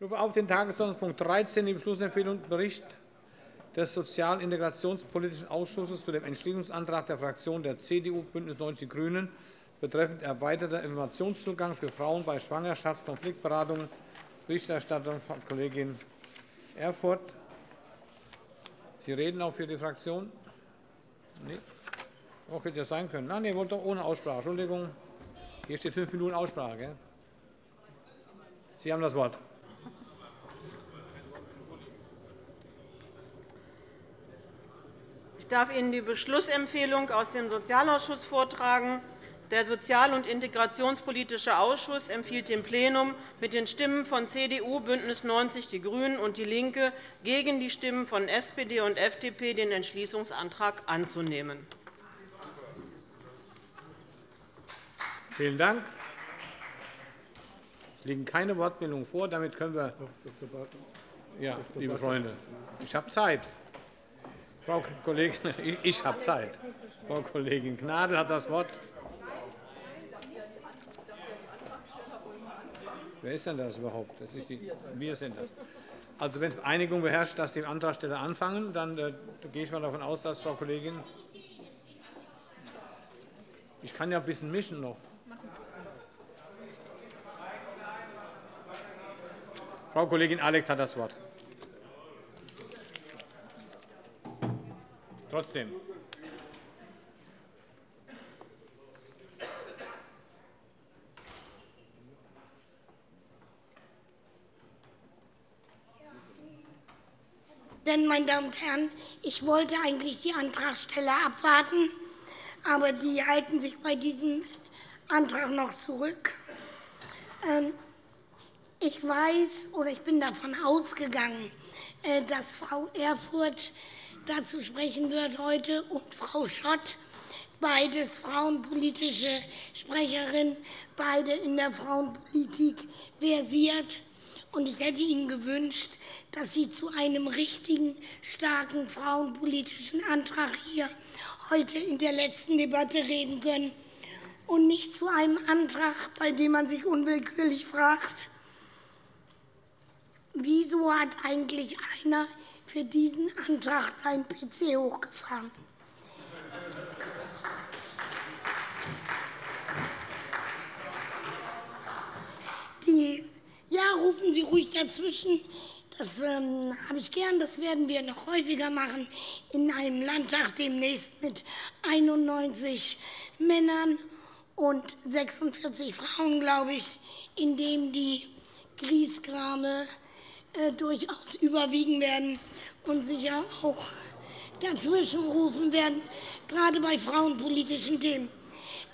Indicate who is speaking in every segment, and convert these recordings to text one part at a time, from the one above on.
Speaker 1: Ich rufe auf den Tagesordnungspunkt 13, die Beschlussempfehlung Bericht des Sozial- und Integrationspolitischen Ausschusses zu dem Entschließungsantrag der Fraktionen der CDU, BÜNDNIS 90 die GRÜNEN betreffend erweiterter Informationszugang für Frauen bei Schwangerschaftskonfliktberatungen. Berichterstatterin Frau Kollegin Erfurth. Sie reden auch für die Fraktion? Nein. Auch hätte das sein können. Nein, ihr wollt doch ohne Aussprache. Entschuldigung. Hier steht fünf Minuten Aussprache. Sie haben das Wort.
Speaker 2: Ich darf Ihnen die Beschlussempfehlung aus dem Sozialausschuss vortragen. Der Sozial- und Integrationspolitische Ausschuss empfiehlt dem Plenum mit den Stimmen von CDU, BÜNDNIS 90 die GRÜNEN und DIE LINKE gegen die Stimmen von SPD und FDP den Entschließungsantrag anzunehmen.
Speaker 1: Vielen Dank. Es liegen keine Wortmeldungen vor. Damit können wir. Ja, liebe Freunde, ich habe Zeit. Frau Kollegin, ich habe Zeit. Frau Kollegin Gnadl hat das Wort. Wer ist denn das überhaupt? Das ist die, wir sind das. Also, wenn Einigung beherrscht, dass die Antragsteller anfangen, dann äh, gehe ich mal davon aus, dass Frau Kollegin. Ich kann ja ein bisschen mischen noch. Frau Kollegin Alex hat das Wort. Trotzdem.
Speaker 3: Denn, meine Damen und Herren, ich wollte eigentlich die Antragsteller abwarten, aber die halten sich bei diesem Antrag noch zurück. Ähm, ich weiß oder ich bin davon ausgegangen, äh, dass Frau Erfurth dazu sprechen wird heute und Frau Schott, beides frauenpolitische Sprecherin, beide in der Frauenpolitik versiert. Und ich hätte Ihnen gewünscht, dass Sie zu einem richtigen, starken frauenpolitischen Antrag hier heute in der letzten Debatte reden können und nicht zu einem Antrag, bei dem man sich unwillkürlich fragt, wieso hat eigentlich einer für diesen Antrag seinen PC hochgefahren? Die ja, rufen Sie ruhig dazwischen. Das ähm, habe ich gern. Das werden wir noch häufiger machen in einem Landtag demnächst mit 91 Männern und 46 Frauen, glaube ich, in dem die Griesgrame durchaus überwiegen werden und sicher auch dazwischen rufen werden, gerade bei frauenpolitischen Themen.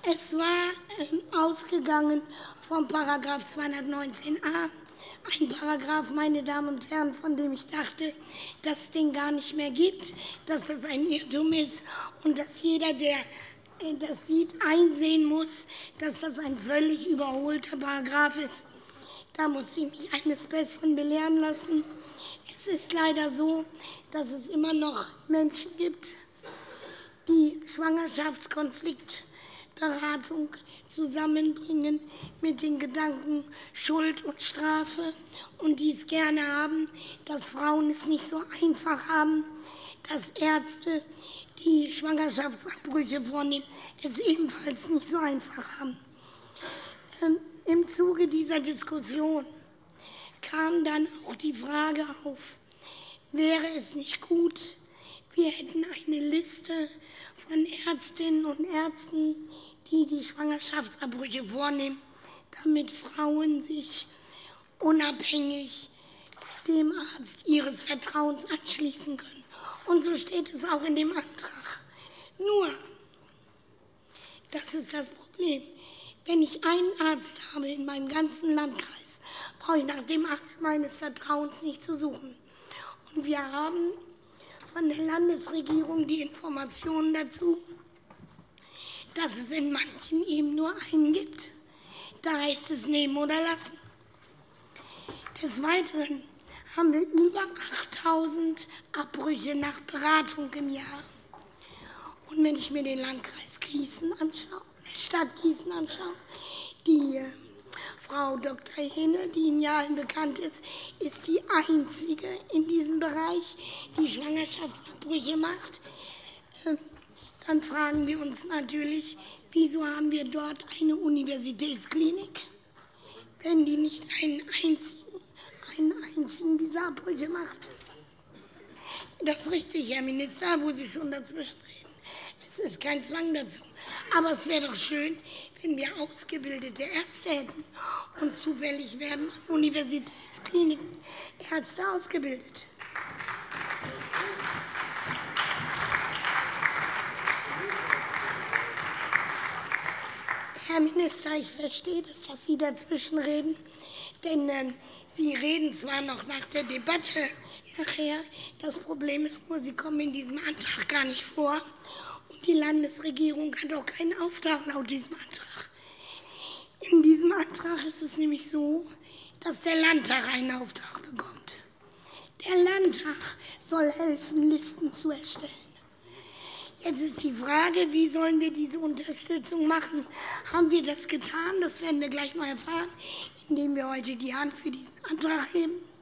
Speaker 3: Es war ähm, ausgegangen vom § 219a ein Paragraph, meine Damen und Herren, von dem ich dachte, dass es den gar nicht mehr gibt, dass das ein Irrtum ist und dass jeder, der äh, das sieht, einsehen muss, dass das ein völlig überholter Paragraph ist. Da muss ich mich eines Besseren belehren lassen. Es ist leider so, dass es immer noch Menschen gibt, die Schwangerschaftskonflikt Beratung zusammenbringen mit den Gedanken Schuld und Strafe und dies gerne haben, dass Frauen es nicht so einfach haben, dass Ärzte, die Schwangerschaftsabbrüche vornehmen, es ebenfalls nicht so einfach haben. Im Zuge dieser Diskussion kam dann auch die Frage auf, wäre es nicht gut, wir hätten eine Liste von Ärztinnen und Ärzten, die die Schwangerschaftsabbrüche vornehmen, damit Frauen sich unabhängig dem Arzt ihres Vertrauens anschließen können. Und so steht es auch in dem Antrag. Nur, das ist das Problem. Wenn ich einen Arzt habe in meinem ganzen Landkreis, brauche ich nach dem Arzt meines Vertrauens nicht zu suchen. Und wir haben von der Landesregierung die Informationen dazu, dass es in manchen eben nur einen gibt. Da heißt es nehmen oder lassen. Des Weiteren haben wir über 8.000 Abbrüche nach Beratung im Jahr. Und wenn ich mir den Landkreis Gießen anschaue, Stadt Gießen anschaue, die Frau Dr. Henne, die Ihnen ja allen bekannt ist, ist die einzige in diesem Bereich, die Schwangerschaftsabbrüche macht. Ähm, dann fragen wir uns natürlich, wieso haben wir dort eine Universitätsklinik, wenn die nicht einen einzigen, einen einzigen dieser Abbrüche macht. Das ist richtig, Herr Minister, wo Sie schon dazwischen reden. Es ist kein Zwang dazu. Aber es wäre doch schön, wenn wir ausgebildete Ärzte hätten. Und zufällig werden an Universitätskliniken Ärzte ausgebildet. Herr Minister, ich verstehe das, dass Sie dazwischenreden. Denn äh, Sie reden zwar noch nach der Debatte nachher. Das Problem ist nur, Sie kommen in diesem Antrag gar nicht vor. Die Landesregierung hat auch keinen Auftrag laut diesem Antrag. In diesem Antrag ist es nämlich so, dass der Landtag einen Auftrag bekommt. Der Landtag soll helfen, Listen zu erstellen. Jetzt ist die Frage, wie sollen wir diese Unterstützung machen? Haben wir das getan? Das werden wir gleich mal erfahren, indem wir heute die Hand für diesen Antrag heben.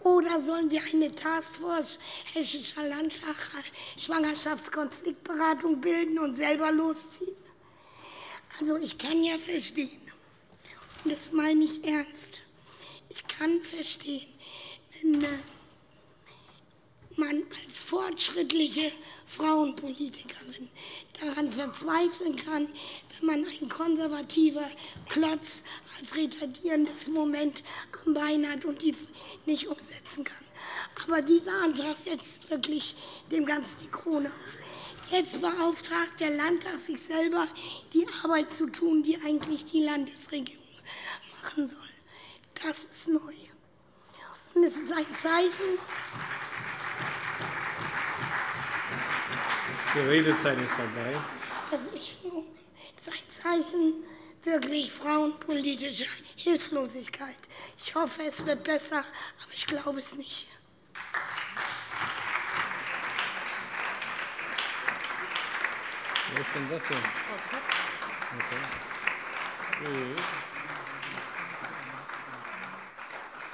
Speaker 3: Oder sollen wir eine Taskforce Hessischer Landtag Schwangerschaftskonfliktberatung bilden und selber losziehen? Also ich kann ja verstehen, und das meine ich ernst, ich kann verstehen, wenn äh, man als fortschrittliche Frauenpolitikerin daran verzweifeln kann, wenn man ein konservativer Klotz als retardierendes Moment am Bein hat und die nicht umsetzen kann. Aber dieser Antrag setzt wirklich dem Ganzen die Krone auf. Jetzt beauftragt der Landtag sich selber, die Arbeit zu tun, die eigentlich die Landesregierung machen soll. Das ist neu. Und es ist ein Zeichen,
Speaker 1: Die Redezeit ist vorbei.
Speaker 3: Das ist ein Zeichen wirklich frauenpolitischer Hilflosigkeit. Ich hoffe, es wird besser, aber ich glaube es nicht.
Speaker 1: Wer ist denn das hier? Okay.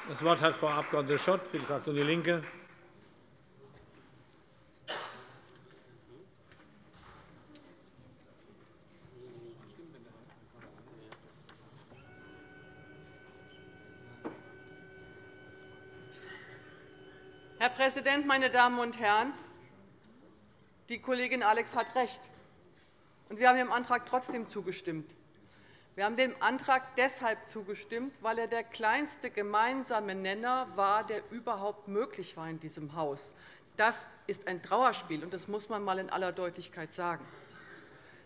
Speaker 1: Das Wort hat Frau Abg. Schott für die Fraktion DIE LINKE.
Speaker 4: Herr Präsident, meine Damen und Herren! Die Kollegin Alex hat recht. Wir haben dem Antrag trotzdem zugestimmt. Wir haben dem Antrag deshalb zugestimmt, weil er der kleinste gemeinsame Nenner war, der überhaupt möglich war in diesem Haus. Das ist ein Trauerspiel, und das muss man einmal in aller Deutlichkeit sagen.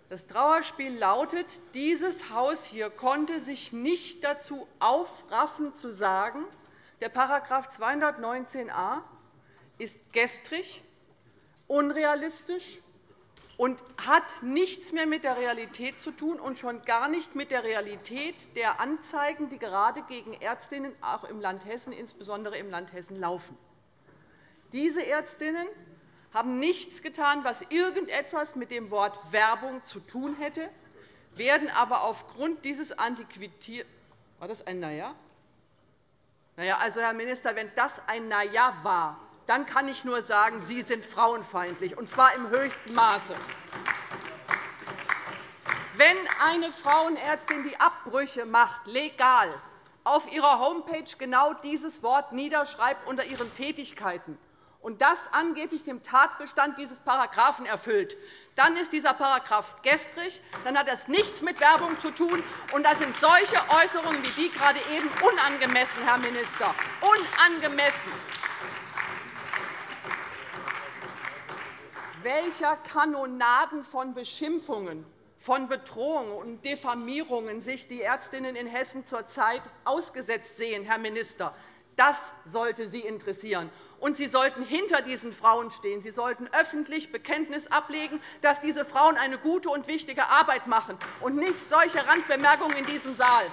Speaker 4: Das Trauerspiel lautet, dieses Haus hier konnte sich nicht dazu aufraffen, zu sagen, der § 219a ist gestrig, unrealistisch und hat nichts mehr mit der Realität zu tun und schon gar nicht mit der Realität der Anzeigen, die gerade gegen Ärztinnen auch im Land Hessen, insbesondere im Land Hessen, laufen. Diese Ärztinnen haben nichts getan, was irgendetwas mit dem Wort Werbung zu tun hätte, werden aber aufgrund dieses Antiquitäts war das ein Naja? Naja, also, Herr Minister, wenn das ein Naja war, dann kann ich nur sagen, Sie sind frauenfeindlich, und zwar im höchsten Maße. Wenn eine Frauenärztin die Abbrüche macht, legal, auf ihrer Homepage genau dieses Wort niederschreibt unter ihren Tätigkeiten und das angeblich dem Tatbestand dieses Paragraphen erfüllt, dann ist dieser Paragraph gestrig, dann hat das nichts mit Werbung zu tun, und da sind solche Äußerungen wie die gerade eben unangemessen, Herr Minister, unangemessen. Welcher Kanonaden von Beschimpfungen, von Bedrohungen und Diffamierungen sich die Ärztinnen in Hessen zurzeit ausgesetzt sehen, Herr Minister. Das sollte Sie interessieren. Und Sie sollten hinter diesen Frauen stehen. Sie sollten öffentlich Bekenntnis ablegen, dass diese Frauen eine gute und wichtige Arbeit machen, und nicht solche Randbemerkungen in diesem Saal.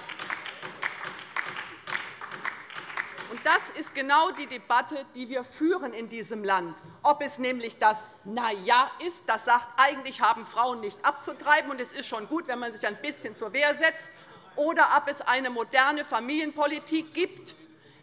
Speaker 4: Das ist genau die Debatte, die wir führen in diesem Land. Ob es nämlich das Na ja ist, das sagt, eigentlich haben Frauen nichts abzutreiben, und es ist schon gut, wenn man sich ein bisschen zur Wehr setzt, oder ob es eine moderne Familienpolitik gibt,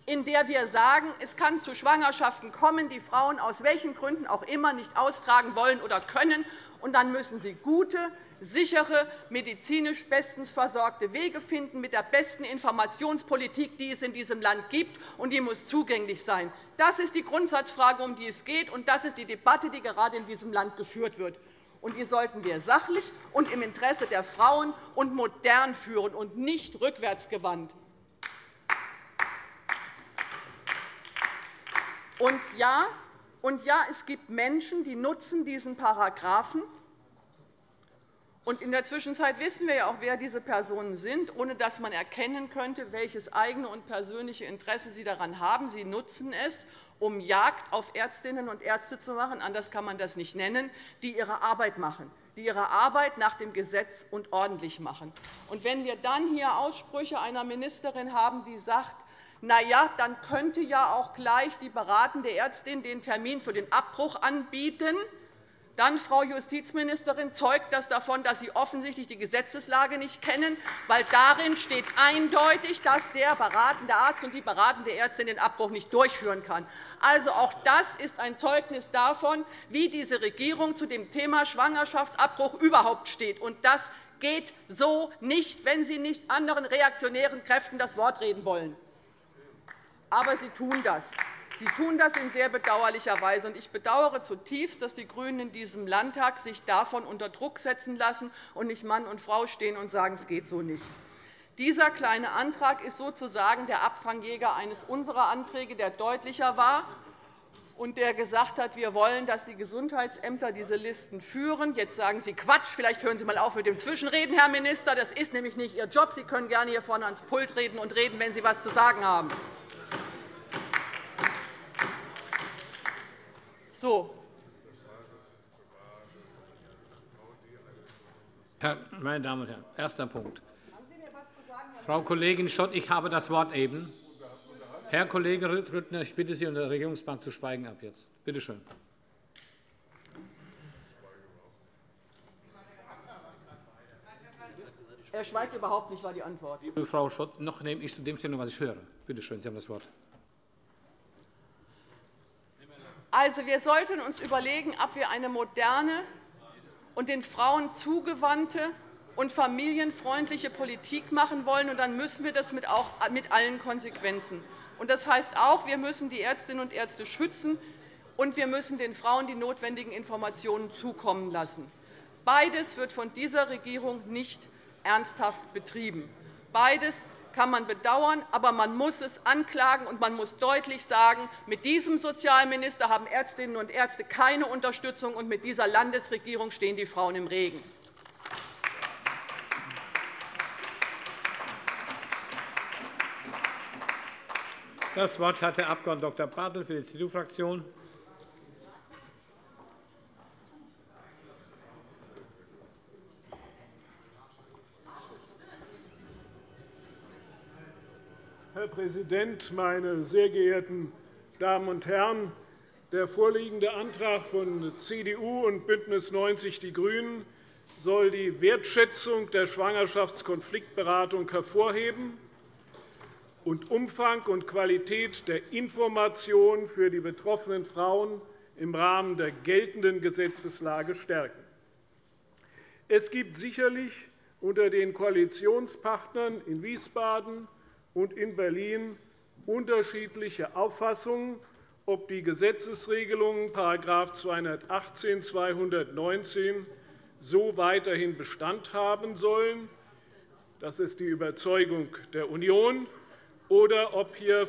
Speaker 4: in der wir sagen, es kann zu Schwangerschaften kommen, die Frauen aus welchen Gründen auch immer nicht austragen wollen oder können, und dann müssen sie gute, sichere, medizinisch bestens versorgte Wege finden mit der besten Informationspolitik, die es in diesem Land gibt, und die muss zugänglich sein. Das ist die Grundsatzfrage, um die es geht, und das ist die Debatte, die gerade in diesem Land geführt wird. Und die sollten wir sachlich und im Interesse der Frauen und modern führen und nicht rückwärtsgewandt. Und ja, und ja, es gibt Menschen, die nutzen diesen Paragraphen und in der Zwischenzeit wissen wir ja auch, wer diese Personen sind, ohne dass man erkennen könnte, welches eigene und persönliche Interesse sie daran haben. Sie nutzen es, um Jagd auf Ärztinnen und Ärzte zu machen, anders kann man das nicht nennen, die ihre Arbeit machen, die ihre Arbeit nach dem Gesetz und ordentlich machen. Und wenn wir dann hier Aussprüche einer Ministerin haben, die sagt, na ja, dann könnte ja auch gleich die beratende Ärztin den Termin für den Abbruch anbieten, dann, Frau Justizministerin, zeugt das davon, dass Sie offensichtlich die Gesetzeslage nicht kennen, weil darin steht eindeutig, dass der beratende Arzt und die beratende Ärztin den Abbruch nicht durchführen kann. Also, auch das ist ein Zeugnis davon, wie diese Regierung zu dem Thema Schwangerschaftsabbruch überhaupt steht. Und das geht so nicht, wenn Sie nicht anderen reaktionären Kräften das Wort reden wollen. Aber Sie tun das. Sie tun das in sehr bedauerlicher Weise. Ich bedauere zutiefst, dass die GRÜNEN in diesem Landtag sich davon unter Druck setzen lassen und nicht Mann und Frau stehen und sagen, es geht so nicht. Dieser Kleine Antrag ist sozusagen der Abfangjäger eines unserer Anträge, der deutlicher war und der gesagt hat, wir wollen, dass die Gesundheitsämter diese Listen führen. Jetzt sagen Sie Quatsch. Vielleicht hören Sie einmal auf mit dem Zwischenreden, Herr Minister. Das ist nämlich nicht Ihr Job. Sie können gerne hier vorne ans Pult reden und reden, wenn Sie etwas zu sagen haben. So.
Speaker 1: Meine Damen und Herren, erster Punkt. Frau Kollegin Schott, ich habe das Wort eben. Herr Kollege Rüttner, ich bitte Sie, unter der Regierungsbank zu schweigen ab jetzt. Bitte schön.
Speaker 4: Er schweigt überhaupt nicht, war die Antwort.
Speaker 1: Liebe Frau Schott, noch nehme ich zu dem Stellung, was ich höre. Bitte schön, Sie haben das Wort.
Speaker 4: Also, wir sollten uns überlegen, ob wir eine moderne und den Frauen zugewandte und familienfreundliche Politik machen wollen. Und dann müssen wir das mit, allen Konsequenzen. Das heißt auch, wir müssen die Ärztinnen und Ärzte schützen, und wir müssen den Frauen die notwendigen Informationen zukommen lassen. Beides wird von dieser Regierung nicht ernsthaft betrieben. Beides kann man bedauern, aber man muss es anklagen, und man muss deutlich sagen, mit diesem Sozialminister haben Ärztinnen und Ärzte keine Unterstützung, und mit dieser Landesregierung stehen die Frauen im Regen.
Speaker 1: Das Wort hat der Abg. Dr. Bartel für die CDU-Fraktion.
Speaker 5: Herr Präsident, meine sehr geehrten Damen und Herren! Der vorliegende Antrag von CDU und BÜNDNIS 90 die GRÜNEN soll die Wertschätzung der Schwangerschaftskonfliktberatung hervorheben und Umfang und Qualität der Information für die betroffenen Frauen im Rahmen der geltenden Gesetzeslage stärken. Es gibt sicherlich unter den Koalitionspartnern in Wiesbaden und in Berlin unterschiedliche Auffassungen, ob die Gesetzesregelungen § 218 219 so weiterhin Bestand haben sollen. Das ist die Überzeugung der Union oder ob hier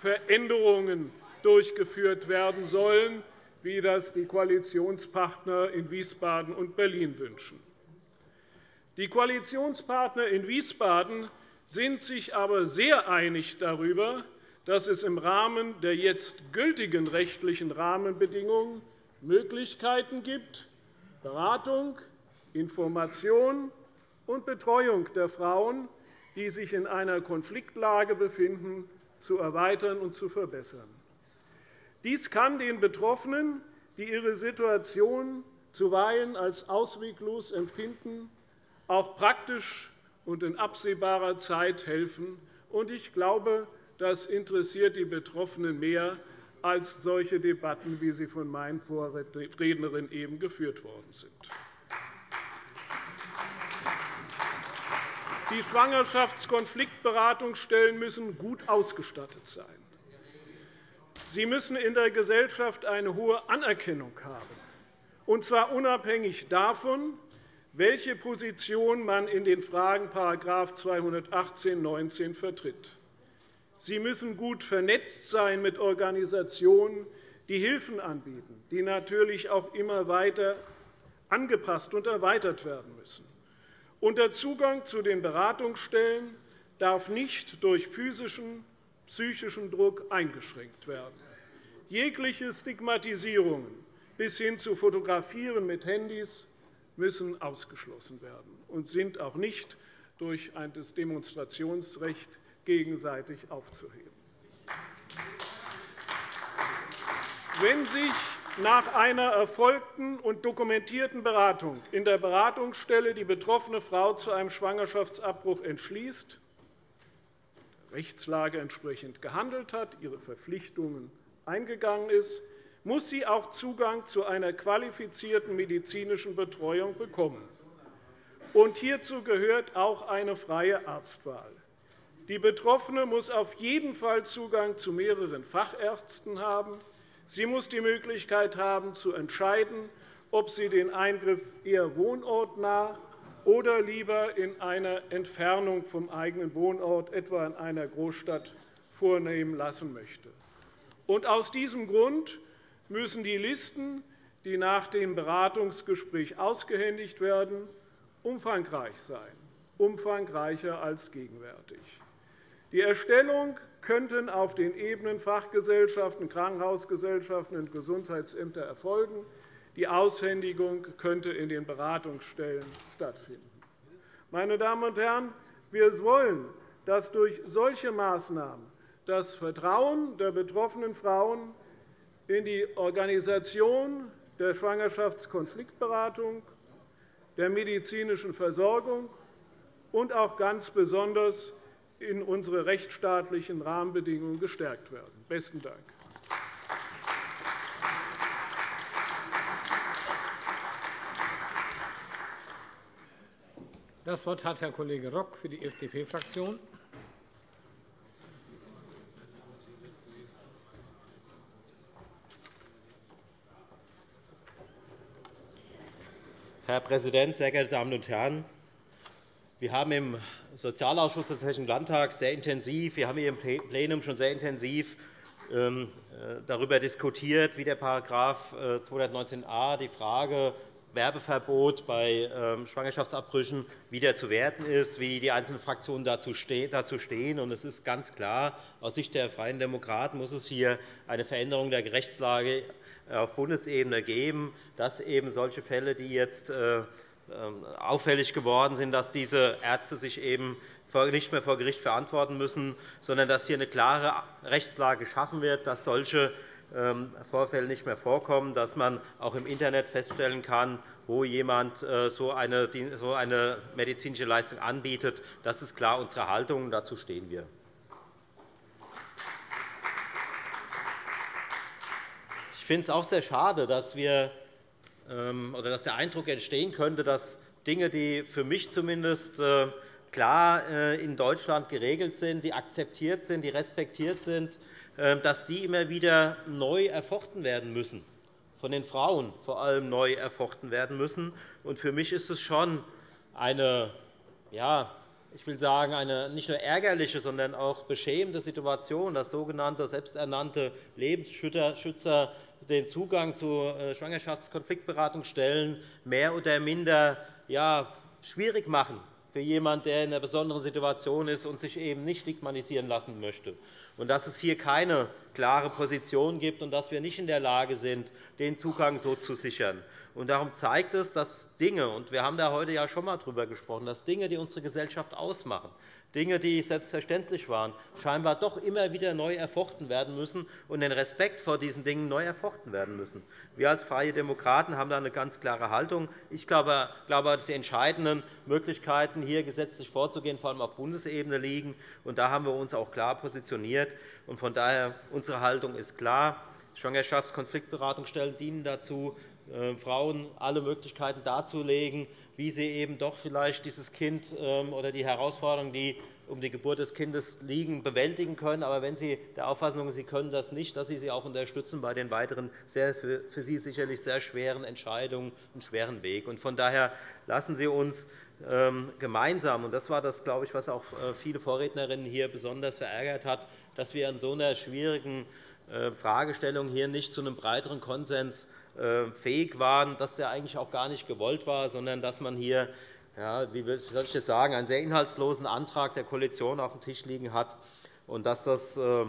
Speaker 5: Veränderungen durchgeführt werden sollen, wie das die Koalitionspartner in Wiesbaden und Berlin wünschen. Die Koalitionspartner in Wiesbaden sind sich aber sehr einig darüber, dass es im Rahmen der jetzt gültigen rechtlichen Rahmenbedingungen Möglichkeiten gibt, Beratung, Information und Betreuung der Frauen, die sich in einer Konfliktlage befinden, zu erweitern und zu verbessern. Dies kann den Betroffenen, die ihre Situation zuweilen als ausweglos empfinden, auch praktisch und in absehbarer Zeit helfen. Ich glaube, das interessiert die Betroffenen mehr als solche Debatten, wie sie von meinen Vorrednerinnen eben geführt worden sind. Die Schwangerschaftskonfliktberatungsstellen müssen gut ausgestattet sein. Sie müssen in der Gesellschaft eine hohe Anerkennung haben, und zwar unabhängig davon, welche Position man in den Fragen § 218 19 vertritt. Sie müssen gut vernetzt sein mit Organisationen, die Hilfen anbieten, die natürlich auch immer weiter angepasst und erweitert werden müssen. Und der Zugang zu den Beratungsstellen darf nicht durch physischen, psychischen Druck eingeschränkt werden. Jegliche Stigmatisierungen bis hin zu Fotografieren mit Handys müssen ausgeschlossen werden und sind auch nicht durch das Demonstrationsrecht gegenseitig aufzuheben. Wenn sich nach einer erfolgten und dokumentierten Beratung in der Beratungsstelle die betroffene Frau zu einem Schwangerschaftsabbruch entschließt, der Rechtslage entsprechend gehandelt hat, ihre Verpflichtungen eingegangen ist, muss sie auch Zugang zu einer qualifizierten medizinischen Betreuung bekommen. Und hierzu gehört auch eine freie Arztwahl. Die Betroffene muss auf jeden Fall Zugang zu mehreren Fachärzten haben. Sie muss die Möglichkeit haben, zu entscheiden, ob sie den Eingriff eher wohnortnah oder lieber in einer Entfernung vom eigenen Wohnort, etwa in einer Großstadt, vornehmen lassen möchte. Aus diesem Grund müssen die Listen, die nach dem Beratungsgespräch ausgehändigt werden, umfangreich sein, umfangreicher als gegenwärtig. Die Erstellung könnten auf den Ebenen Fachgesellschaften, Krankenhausgesellschaften und Gesundheitsämter erfolgen. Die Aushändigung könnte in den Beratungsstellen stattfinden. Meine Damen und Herren, wir wollen, dass durch solche Maßnahmen das Vertrauen der betroffenen Frauen in die Organisation der Schwangerschaftskonfliktberatung, der medizinischen Versorgung und auch ganz besonders in unsere rechtsstaatlichen Rahmenbedingungen gestärkt werden. – Besten Dank.
Speaker 1: Das Wort hat Herr Kollege Rock für die FDP-Fraktion.
Speaker 6: Herr Präsident, sehr geehrte Damen und Herren! Wir haben im Sozialausschuss des Hessischen Landtags sehr intensiv, wir haben hier im Plenum schon sehr intensiv ähm, äh, darüber diskutiert, wie der § 219a die Frage Werbeverbot bei ähm, Schwangerschaftsabbrüchen wieder zu werten ist, wie die einzelnen Fraktionen dazu stehen. Es ist ganz klar, aus Sicht der Freien Demokraten muss es hier eine Veränderung der Rechtslage auf Bundesebene geben, dass eben solche Fälle, die jetzt äh, ähm, auffällig geworden sind, dass diese Ärzte sich eben nicht mehr vor Gericht verantworten müssen, sondern dass hier eine klare Rechtslage geschaffen wird, dass solche Vorfälle nicht mehr vorkommen, dass man auch im Internet feststellen kann, wo jemand äh, so eine medizinische Leistung anbietet. Das ist klar unsere Haltung, und dazu stehen wir. Ich finde es auch sehr schade, dass wir ähm, oder dass der Eindruck entstehen könnte, dass Dinge, die für mich zumindest äh, klar äh, in Deutschland geregelt sind, die akzeptiert sind, die respektiert sind, dass die immer wieder neu erfochten werden müssen, von den Frauen vor allem neu erfochten werden müssen. Für mich ist es schon eine ja, ich will sagen, eine nicht nur ärgerliche, sondern auch beschämende Situation, dass sogenannte selbsternannte Lebensschützer den Zugang zu äh, Schwangerschaftskonfliktberatungsstellen mehr oder minder ja, schwierig machen für jemanden, der in einer besonderen Situation ist und sich eben nicht stigmatisieren lassen möchte. Und dass es hier keine klare Position gibt und dass wir nicht in der Lage sind, den Zugang so zu sichern. Und darum zeigt es, dass Dinge, und wir haben da heute ja schon einmal darüber gesprochen, dass Dinge, die unsere Gesellschaft ausmachen, Dinge, die selbstverständlich waren, scheinbar doch immer wieder neu erfochten werden müssen und den Respekt vor diesen Dingen neu erfochten werden müssen. Wir als Freie Demokraten haben da eine ganz klare Haltung. Ich glaube, dass die entscheidenden Möglichkeiten, hier gesetzlich vorzugehen, vor allem auf Bundesebene liegen. Und da haben wir uns auch klar positioniert. Von daher unsere Haltung ist klar. Schwangerschaftskonfliktberatungsstellen dienen dazu, äh, Frauen alle Möglichkeiten darzulegen, wie sie eben doch vielleicht dieses Kind ähm, oder die Herausforderungen, die um die Geburt des Kindes liegen, bewältigen können. Aber wenn Sie der Auffassung sind, Sie können das nicht, dass Sie sie auch unterstützen bei den weiteren sehr, für Sie sicherlich sehr schweren Entscheidungen und schweren Weg. Von daher lassen Sie uns ähm, gemeinsam, und das war das, glaube ich, was auch äh, viele Vorrednerinnen hier besonders verärgert hat, dass wir in so einer schwierigen äh, Fragestellung hier nicht zu einem breiteren Konsens fähig waren, dass der eigentlich auch gar nicht gewollt war, sondern dass man hier ja, wie soll ich das sagen, einen sehr inhaltslosen Antrag der Koalition auf dem Tisch liegen hat. Und dass das äh,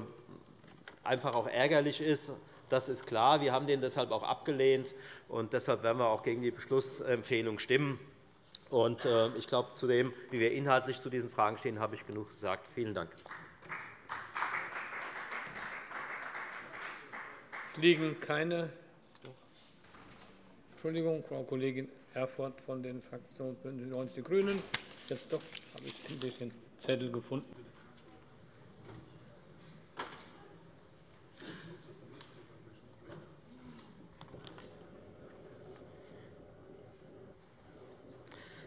Speaker 6: einfach auch ärgerlich ist, das ist klar. Wir haben den deshalb auch abgelehnt. und Deshalb werden wir auch gegen die Beschlussempfehlung stimmen. Und ich glaube, zu dem, wie wir inhaltlich zu diesen Fragen stehen, habe ich genug gesagt. Vielen Dank.
Speaker 1: Es liegen keine Entschuldigung, Frau Kollegin Erfurth von den Fraktionen BÜNDNIS 90 die GRÜNEN. Jetzt doch habe ich endlich den Zettel gefunden.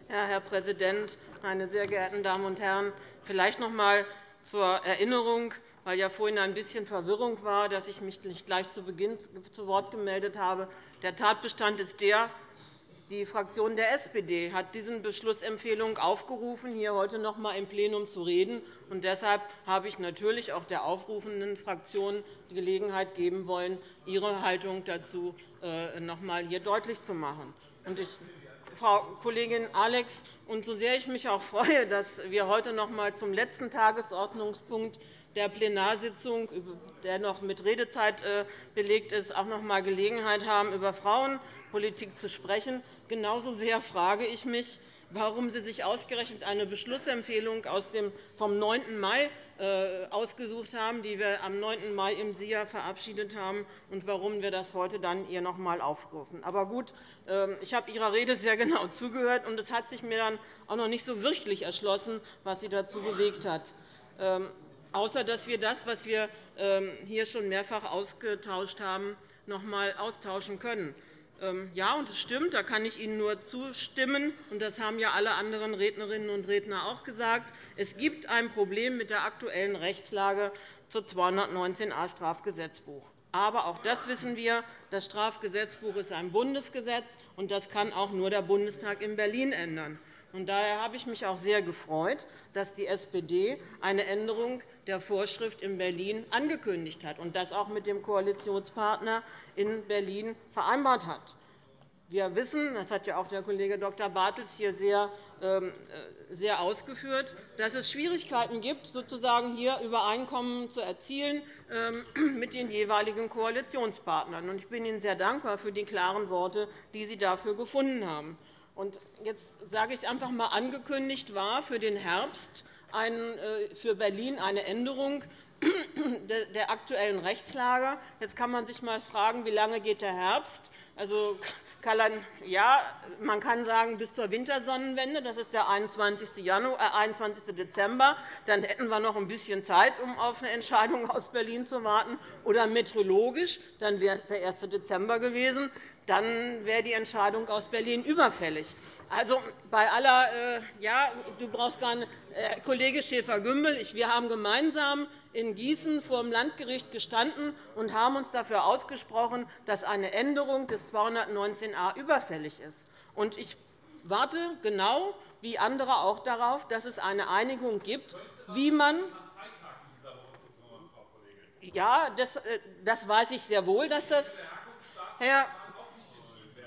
Speaker 2: Ja, Herr Präsident, meine sehr geehrten Damen und Herren! Vielleicht noch einmal zur Erinnerung, weil ja vorhin ein bisschen Verwirrung war, dass ich mich nicht gleich zu Beginn zu Wort gemeldet habe. Der Tatbestand ist der, die Fraktion der SPD hat diesen Beschlussempfehlung aufgerufen, hier heute noch einmal im Plenum zu reden. Und deshalb habe ich natürlich auch der aufrufenden Fraktion die Gelegenheit geben wollen, ihre Haltung dazu äh, noch einmal hier deutlich zu machen. Und ich, Frau Kollegin Alex, und so sehr ich mich auch freue, dass wir heute noch einmal zum letzten Tagesordnungspunkt der Plenarsitzung, der noch mit Redezeit äh, belegt ist, auch noch einmal Gelegenheit haben, über Frauenpolitik zu sprechen. Genauso sehr frage ich mich, warum Sie sich ausgerechnet eine Beschlussempfehlung vom 9. Mai äh, ausgesucht haben, die wir am 9. Mai im SIA verabschiedet haben, und warum wir das heute dann hier noch einmal aufrufen. Aber gut, ähm, ich habe Ihrer Rede sehr genau zugehört, und es hat sich mir dann auch noch nicht so wirklich erschlossen, was Sie dazu bewegt hat ähm, außer dass wir das, was wir ähm, hier schon mehrfach ausgetauscht haben, noch einmal austauschen können. Ähm, ja, und es stimmt, da kann ich Ihnen nur zustimmen, und das haben ja alle anderen Rednerinnen und Redner auch gesagt. Es gibt ein Problem mit der aktuellen Rechtslage zu 219a Strafgesetzbuch. Aber auch das wissen wir. Das Strafgesetzbuch ist ein Bundesgesetz, und das kann auch nur der Bundestag in Berlin ändern. Daher habe ich mich auch sehr gefreut, dass die SPD eine Änderung der Vorschrift in Berlin angekündigt hat und das auch mit dem Koalitionspartner in Berlin vereinbart hat. Wir wissen, das hat ja auch der Kollege Dr. Bartels hier sehr, ähm, äh, sehr ausgeführt, dass es Schwierigkeiten gibt, sozusagen hier Übereinkommen zu erzielen ähm, mit den jeweiligen Koalitionspartnern. Ich bin Ihnen sehr dankbar für die klaren Worte, die Sie dafür gefunden haben. Jetzt sage ich einfach einmal, angekündigt war für den Herbst äh, für Berlin eine Änderung der aktuellen Rechtslage. Jetzt kann man sich einmal fragen, wie lange geht der Herbst? Also, ja, man kann sagen, bis zur Wintersonnenwende, das ist der 21. äh, Dezember. Dann hätten wir noch ein bisschen Zeit, um auf eine Entscheidung aus Berlin zu warten. Oder meteorologisch, dann wäre es der 1. Dezember gewesen. Dann wäre die Entscheidung aus Berlin überfällig. Also, bei aller, äh, ja, du brauchst gar nicht, äh, Kollege Schäfer-Gümbel, wir haben gemeinsam in Gießen vor dem Landgericht gestanden und haben uns dafür ausgesprochen, dass eine Änderung des 219a überfällig ist. Und ich warte genau wie andere auch darauf, dass es eine Einigung gibt, wie man ja, das, äh, das weiß ich sehr wohl, dass das Herr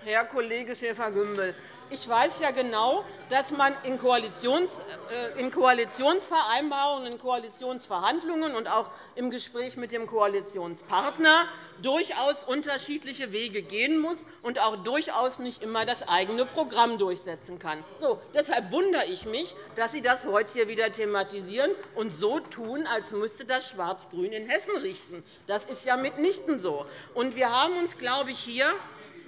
Speaker 2: Herr Kollege Schäfer-Gümbel, ich weiß ja genau, dass man in, äh, in Koalitionsvereinbarungen, in Koalitionsverhandlungen und auch im Gespräch mit dem Koalitionspartner durchaus unterschiedliche Wege gehen muss und auch durchaus nicht immer das eigene Programm durchsetzen kann. So, deshalb wundere ich mich, dass Sie das heute hier wieder thematisieren und so tun, als müsste das Schwarz-Grün in Hessen richten. Das ist ja mitnichten so. Und wir haben uns, glaube ich, hier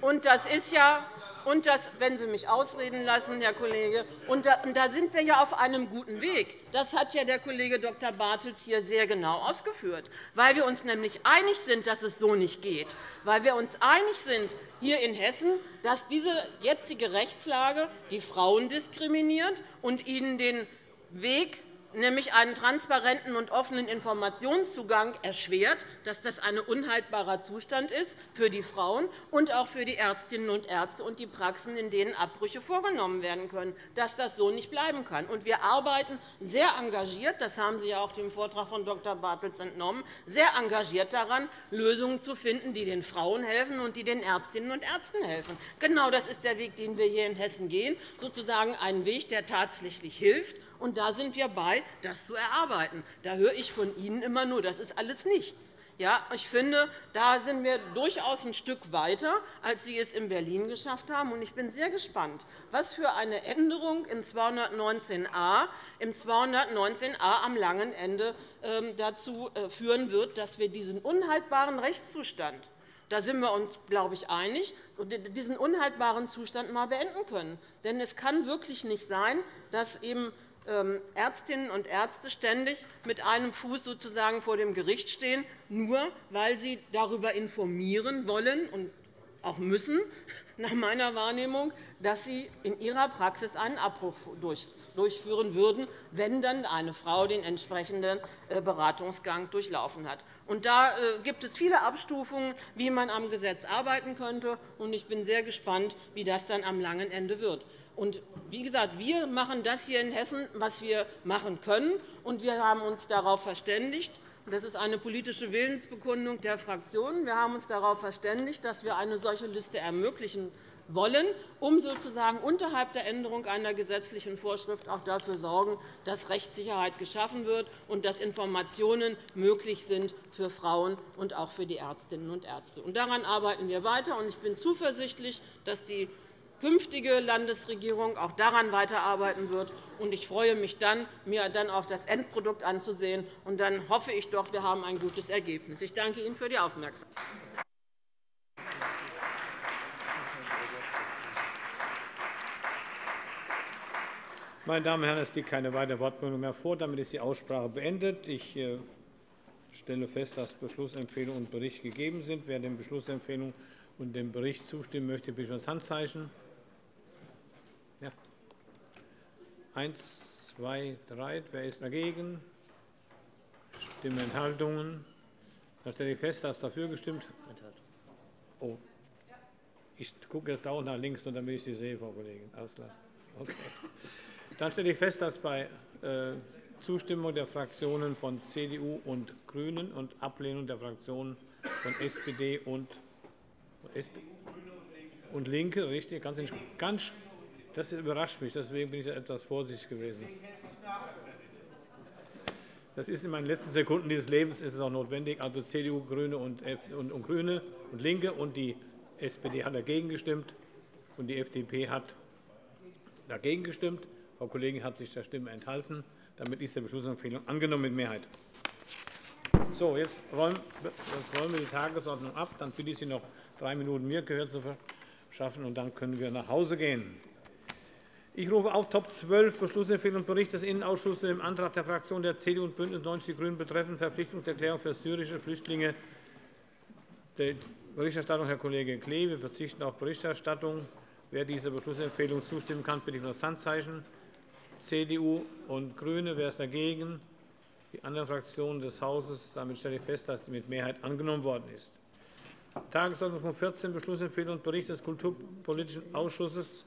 Speaker 2: und das ist ja und das, wenn Sie mich ausreden lassen, Herr Kollege, und da, und da sind wir ja auf einem guten Weg. Das hat ja der Kollege Dr. Bartels hier sehr genau ausgeführt, weil wir uns nämlich einig sind, dass es so nicht geht, weil wir uns einig sind hier in Hessen, dass diese jetzige Rechtslage die Frauen diskriminiert und ihnen den Weg nämlich einen transparenten und offenen Informationszugang erschwert, dass das ein unhaltbarer Zustand ist für die Frauen und auch für die Ärztinnen und Ärzte und die Praxen, in denen Abbrüche vorgenommen werden können, dass das so nicht bleiben kann. wir arbeiten sehr engagiert, das haben Sie auch dem Vortrag von Dr. Bartels entnommen, sehr engagiert daran, Lösungen zu finden, die den Frauen helfen und die den Ärztinnen und Ärzten helfen. Genau das ist der Weg, den wir hier in Hessen gehen, sozusagen ein Weg, der tatsächlich hilft. Da sind wir bei, das zu erarbeiten. Da höre ich von Ihnen immer nur, das ist alles nichts. Ja, ich finde, da sind wir durchaus ein Stück weiter, als Sie es in Berlin geschafft haben. Ich bin sehr gespannt, was für eine Änderung im 219a, im 219a am langen Ende ähm, dazu äh, führen wird, dass wir diesen unhaltbaren Rechtszustand da sind wir uns, glaube ich, einig, diesen unhaltbaren Zustand einmal beenden können. Denn es kann wirklich nicht sein, dass eben Ärztinnen und Ärzte ständig mit einem Fuß sozusagen vor dem Gericht stehen, nur weil sie darüber informieren wollen und auch müssen, nach meiner Wahrnehmung, dass sie in ihrer Praxis einen Abbruch durchführen würden, wenn dann eine Frau den entsprechenden äh, Beratungsgang durchlaufen hat. da äh, gibt es viele Abstufungen, wie man am Gesetz arbeiten könnte. Ich bin sehr gespannt, wie das dann am langen Ende wird. Und wie gesagt, wir machen das hier in Hessen, was wir machen können. Und wir haben uns darauf verständigt, das ist eine politische Willensbekundung der Fraktionen. Wir haben uns darauf verständigt, dass wir eine solche Liste ermöglichen wollen, um sozusagen unterhalb der Änderung einer gesetzlichen Vorschrift auch dafür sorgen, dass Rechtssicherheit geschaffen wird und dass Informationen möglich sind für Frauen und auch für die Ärztinnen und Ärzte. Daran arbeiten wir weiter. Ich bin zuversichtlich, dass die künftige Landesregierung auch daran weiterarbeiten wird. Ich freue mich dann, mir dann auch das Endprodukt anzusehen. Und dann hoffe ich doch, wir haben ein gutes Ergebnis. Ich danke Ihnen für die Aufmerksamkeit.
Speaker 1: Meine Damen und Herren, es liegt keine weitere Wortmeldung mehr vor. Damit ist die Aussprache beendet. Ich äh, stelle fest, dass Beschlussempfehlung und Bericht gegeben sind. Wer dem Beschlussempfehlung und dem Bericht zustimmen möchte, bitte ich um das Handzeichen. Ja. Eins, zwei, drei. Wer ist dagegen? Stimmenthaltungen. Dann stelle ich fest, dass dafür gestimmt oh. Ich gucke jetzt dauernd nach links, damit ich Sie sehe, Frau Kollegin. Alles klar. Okay. Dann stelle ich fest, dass bei äh, Zustimmung der Fraktionen von CDU und GRÜNEN und Ablehnung der Fraktionen von SPD und, und LINKE, richtig, ganz, ganz das überrascht mich. Deswegen bin ich etwas vorsichtig gewesen. Das ist in meinen letzten Sekunden dieses Lebens ist es auch notwendig. Also CDU, GRÜNE und, und, und GRÜNE und LINKE und die SPD hat dagegen gestimmt und die FDP hat dagegen gestimmt. Frau Kollegin hat sich der Stimme enthalten. Damit ist die Beschlussempfehlung angenommen mit Mehrheit. So, jetzt räumen wir die Tagesordnung ab. Dann bitte ich Sie noch drei Minuten mir Gehör zu verschaffen, und dann können wir nach Hause gehen. Ich rufe auf Top 12 Beschlussempfehlung und Bericht des Innenausschusses dem Antrag der Fraktionen der CDU und BÜNDNIS 90 die GRÜNEN betreffend Verpflichtungserklärung für syrische Flüchtlinge. Die Berichterstattung Herr Kollege Klee. Wir verzichten auf Berichterstattung. Wer dieser Beschlussempfehlung zustimmen kann, bitte ich um das Handzeichen. CDU und GRÜNE. Wer ist dagegen? Die anderen Fraktionen des Hauses. Damit stelle ich fest, dass die mit Mehrheit angenommen worden ist. Tagesordnungspunkt 14, Beschlussempfehlung und Bericht des Kulturpolitischen Ausschusses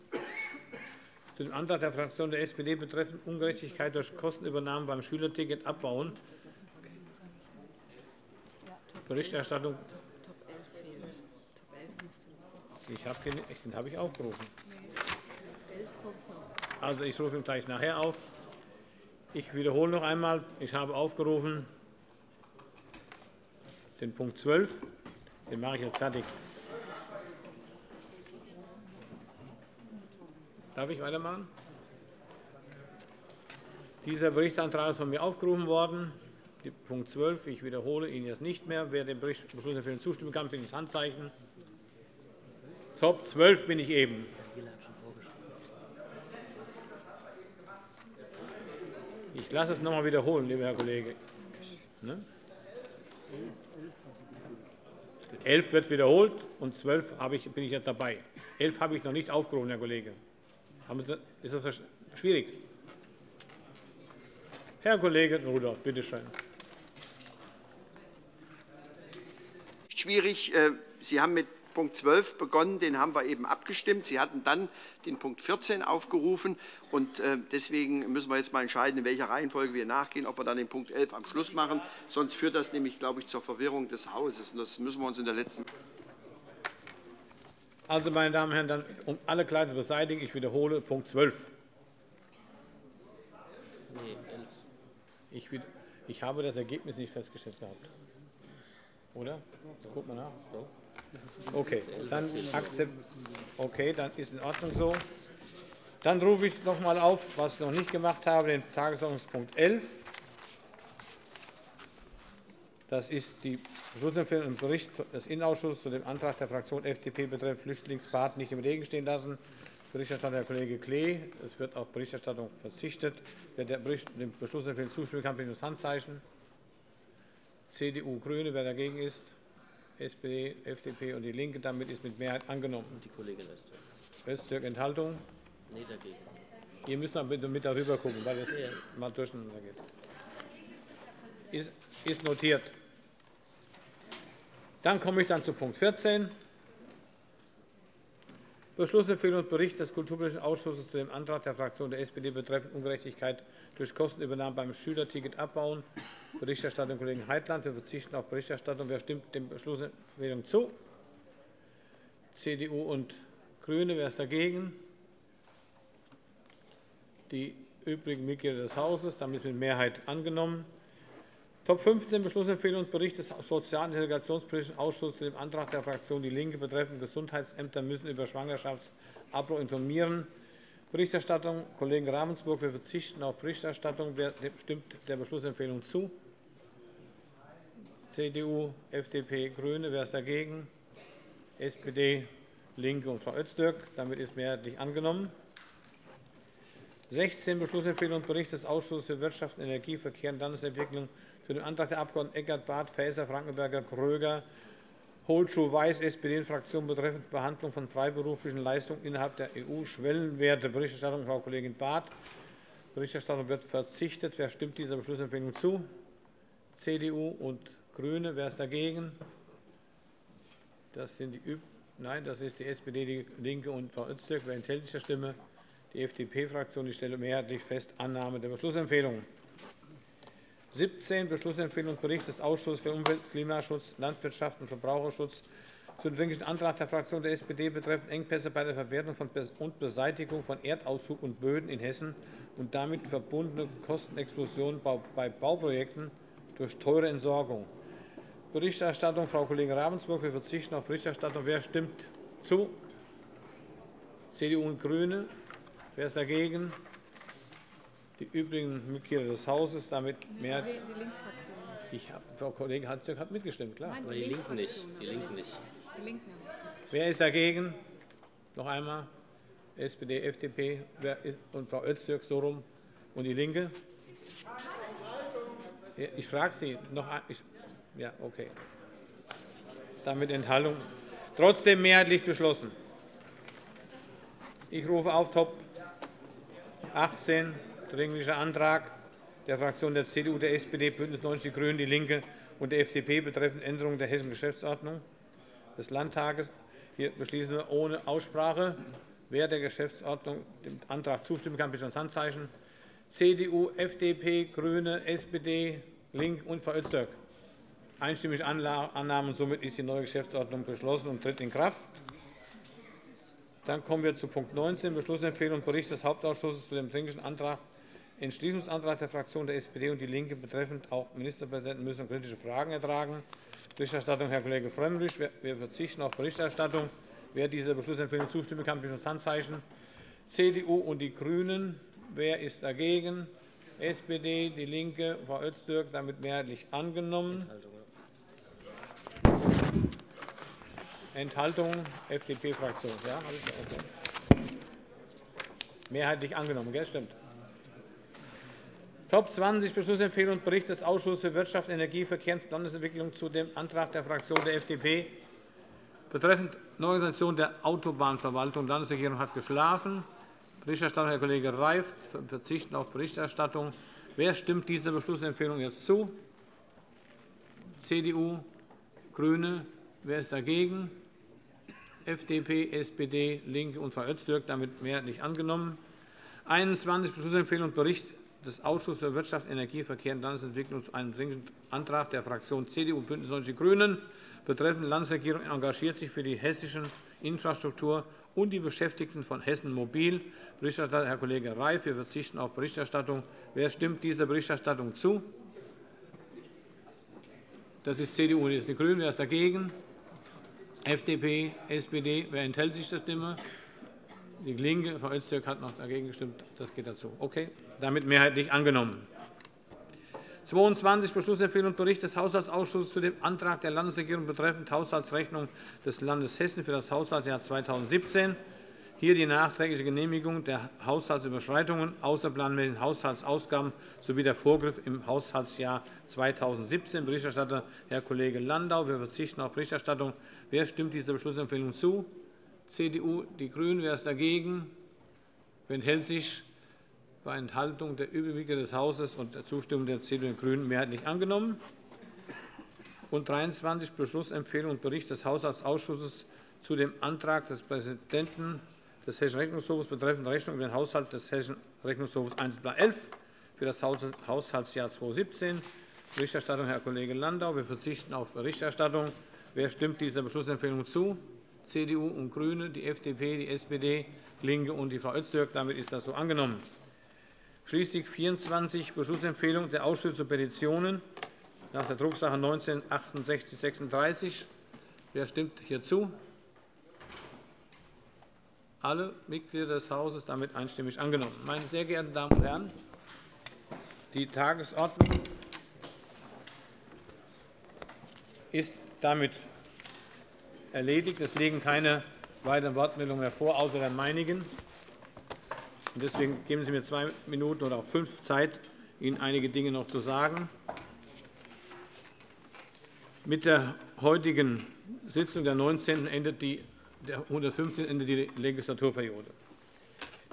Speaker 1: zu dem Antrag der Fraktion der SPD betreffend Ungerechtigkeit durch Kostenübernahme beim Schülerticket abbauen. Berichterstattung. Ich habe den, den habe ich aufgerufen. Also, ich rufe ihn gleich nachher auf. Ich wiederhole noch einmal. Ich habe aufgerufen den Punkt 12. Den mache ich jetzt fertig. Darf ich weitermachen? Dieser Berichtsantrag ist von mir aufgerufen worden. Punkt 12. Ich wiederhole ihn jetzt nicht mehr. Wer dem Beschlussempfehlung zustimmen kann, bitte das Handzeichen. Top 12 bin ich eben. Ich lasse es noch einmal wiederholen, lieber Herr Kollege. Ne? 11 wird wiederholt, und 12 bin ich jetzt dabei. 11 habe ich noch nicht aufgerufen, Herr Kollege. Ist das schwierig? Herr Kollege Rudolph, bitte schön.
Speaker 7: Schwierig. Äh, Sie haben mit Punkt 12 begonnen. Den haben wir eben abgestimmt. Sie hatten dann den Punkt 14 aufgerufen. Und äh, deswegen müssen wir jetzt mal entscheiden, in welcher Reihenfolge wir nachgehen, ob wir dann den Punkt 11 am Schluss machen. Sonst führt das nämlich, glaube ich, zur Verwirrung des Hauses. Und das müssen wir uns in der letzten
Speaker 1: also, meine Damen und Herren, dann, um alle Klarheit zu beseitigen, ich wiederhole Punkt 12. Ich, ich habe das Ergebnis nicht festgestellt gehabt. Oder? Guck mal nach. Okay, dann, okay, dann ist in Ordnung so. Dann rufe ich noch einmal auf, was ich noch nicht gemacht habe, den Tagesordnungspunkt 11. Das ist die Beschlussempfehlung im Bericht des Innenausschusses zu dem Antrag der Fraktion FDP betreffend Flüchtlingsbad nicht im Regen stehen lassen. Berichterstatter Herr Kollege Klee. Es wird auf Berichterstattung verzichtet. Wer der Beschlussempfehlung zustimmen kann, bitte das Handzeichen. CDU, GRÜNE. Wer dagegen ist, SPD, FDP und DIE LINKE. Damit ist mit Mehrheit angenommen. Die Kollegin Öztürk. Enthaltung? Nein, dagegen. Ihr müsst noch bitte mit darüber gucken, weil es ja. mal durcheinander geht. Ist, notiert. Dann komme ich dann zu Punkt 14. Beschlussempfehlung und Bericht des Kulturpolitischen Ausschusses zu dem Antrag der Fraktion der SPD betreffend Ungerechtigkeit durch Kostenübernahme beim Schülerticket abbauen. Berichterstattung Kollegen Heitland. Wir verzichten auf Berichterstattung. Wer stimmt dem Beschlussempfehlung zu? CDU und GRÜNE. Wer ist dagegen? Die übrigen Mitglieder des Hauses. Damit ist mit Mehrheit angenommen. Top 15 Beschlussempfehlung und Bericht des Sozial- und Integrationspolitischen Ausschusses zu dem Antrag der Fraktion DIE LINKE betreffend Gesundheitsämter müssen über Schwangerschaftsabbruch informieren. Berichterstattung Kollegen Ravensburg. Wir verzichten auf Berichterstattung. Wer stimmt der Beschlussempfehlung zu? CDU, FDP, GRÜNE. Wer ist dagegen? SPD, LINKE und Frau Öztürk. Damit ist mehrheitlich angenommen. 16 Beschlussempfehlung und Bericht des Ausschusses für Wirtschaft, Energie, Verkehr und Landesentwicklung zu dem Antrag der Abg. Eckert, Barth, Faeser, Frankenberger, Gröger, Holschuh, Weiß, SPD-Fraktion betreffend Behandlung von freiberuflichen Leistungen innerhalb der EU-Schwellenwerte. Berichterstattung Frau Kollegin Barth. Berichterstattung wird verzichtet. Wer stimmt dieser Beschlussempfehlung zu? CDU und GRÜNE. Wer ist dagegen? Das sind die Nein, das ist die SPD, die LINKE und Frau Öztürk. Wer enthält sich der Stimme? Die FDP-Fraktion. Ich stelle mehrheitlich fest Annahme der Beschlussempfehlung. 17 Beschlussempfehlung und Bericht des Ausschusses für Umwelt, Klimaschutz, Landwirtschaft und Verbraucherschutz zum Dringlichen Antrag der Fraktion der SPD betreffend Engpässe bei der Verwertung und Beseitigung von Erdaushub und Böden in Hessen und damit verbundene Kostenexplosionen bei Bauprojekten durch teure Entsorgung. Berichterstattung Frau Kollegin Ravensburg. Wir verzichten auf Berichterstattung. Wer stimmt zu? CDU und GRÜNE. Wer ist dagegen? Die übrigen Mitglieder des Hauses damit mehr. Die Linksfraktion. Ich hab, Frau Kollegin Hatzöck hat mitgestimmt, klar.
Speaker 8: Nein, die, die Linken nicht. Die Linken nicht. Die
Speaker 1: Linken. Wer ist dagegen? Noch einmal. SPD, FDP und Frau Öztürk so rum und die Linke. Ich frage Sie noch einmal. Ja, okay. Damit Enthaltung. Trotzdem mehrheitlich beschlossen. Ich rufe auf Top 18. Dringlicher Antrag der Fraktionen der CDU, der SPD, BÜNDNIS 90 die GRÜNEN, DIE LINKE und der FDP betreffend Änderung der Hessischen Geschäftsordnung des Landtages. Hier beschließen wir ohne Aussprache. Wer der Geschäftsordnung dem Antrag zustimmen kann, bitte das Handzeichen. CDU, FDP, GRÜNE, SPD, LINK und Frau Öztürk. Einstimmig Annahme. Und somit ist die neue Geschäftsordnung beschlossen und tritt in Kraft. Dann kommen wir zu Punkt 19, Beschlussempfehlung Bericht des Hauptausschusses zu dem Dringlichen Antrag Entschließungsantrag der Fraktionen der SPD und DIE LINKE betreffend auch Ministerpräsidenten müssen kritische Fragen ertragen. Berichterstattung Herr Kollege Frömmrich. Wir verzichten auf Berichterstattung. Wer dieser Beschlussempfehlung zustimmen kann, bitte das Handzeichen. CDU und die GRÜNEN. Wer ist dagegen? SPD, DIE LINKE, Frau Öztürk, damit mehrheitlich angenommen. Enthaltung FDP-Fraktion. Ja, okay. Mehrheitlich angenommen, gell? stimmt. Top 20 Beschlussempfehlung Bericht des Ausschusses für Wirtschaft, Energie, Verkehr und Landesentwicklung zu dem Antrag der Fraktion der FDP betreffend Neuorganisation der Autobahnverwaltung. Die Landesregierung hat geschlafen. Berichterstatter Herr Kollege Reif verzichten auf Berichterstattung. Wer stimmt dieser Beschlussempfehlung jetzt zu? CDU, GRÜNE. Wer ist dagegen? FDP, SPD, LINKE und Frau Öztürk. Damit mehrheitlich angenommen. 21 Beschlussempfehlung Bericht des Ausschusses für Wirtschaft, Energie, Verkehr und Landesentwicklung zu einem Dringlichen Antrag der Fraktionen CDU und BÜNDNIS 90 die GRÜNEN betreffend Landesregierung engagiert sich für die hessische Infrastruktur und die Beschäftigten von Hessen Mobil. Berichterstatter Herr Kollege Reif. Wir verzichten auf Berichterstattung. Wer stimmt dieser Berichterstattung zu? Das ist CDU und die GRÜNEN. Wer ist dagegen? FDP, SPD. Wer enthält sich der Stimme? Die LINKE, Frau Öztürk hat noch dagegen gestimmt. Das geht dazu. Okay, damit mehrheitlich angenommen. 22 Beschlussempfehlung und Bericht des Haushaltsausschusses zu dem Antrag der Landesregierung betreffend Haushaltsrechnung des Landes Hessen für das Haushaltsjahr 2017. Hier die nachträgliche Genehmigung der Haushaltsüberschreitungen, außerplanmäßigen Haushaltsausgaben sowie der Vorgriff im Haushaltsjahr 2017. Berichterstatter Herr Kollege Landau. Wir verzichten auf Berichterstattung. Wer stimmt dieser Beschlussempfehlung zu? CDU, die GRÜNEN. Wer ist dagegen? Wer enthält sich? Bei Enthaltung der Übrigen des Hauses und der Zustimmung der CDU und GRÜNEN mehrheitlich angenommen. Und 23 Beschlussempfehlung und Bericht des Haushaltsausschusses zu dem Antrag des Präsidenten des Hessischen Rechnungshofes betreffend Rechnung über den Haushalt des Hessischen Rechnungshofes Einzelblatt 11 für das Haushaltsjahr 2017. Berichterstattung Herr Kollege Landau. Wir verzichten auf Berichterstattung. Wer stimmt dieser Beschlussempfehlung zu? CDU und GRÜNE, die FDP, die SPD, LINKE und die Frau Öztürk. Damit ist das so angenommen. Schließlich 24 Beschlussempfehlung der Ausschüsse zu Petitionen nach der Drucksache 19 6836. Wer stimmt hierzu? Alle Mitglieder des Hauses damit einstimmig angenommen. Meine sehr geehrten Damen und Herren, die Tagesordnung ist damit erledigt. Es liegen keine weiteren Wortmeldungen mehr vor, außer der meinigen. Deswegen geben Sie mir zwei Minuten oder auch fünf Zeit, Ihnen einige Dinge noch zu sagen. Mit der heutigen Sitzung der 19. endet die, der 115. endet die Legislaturperiode.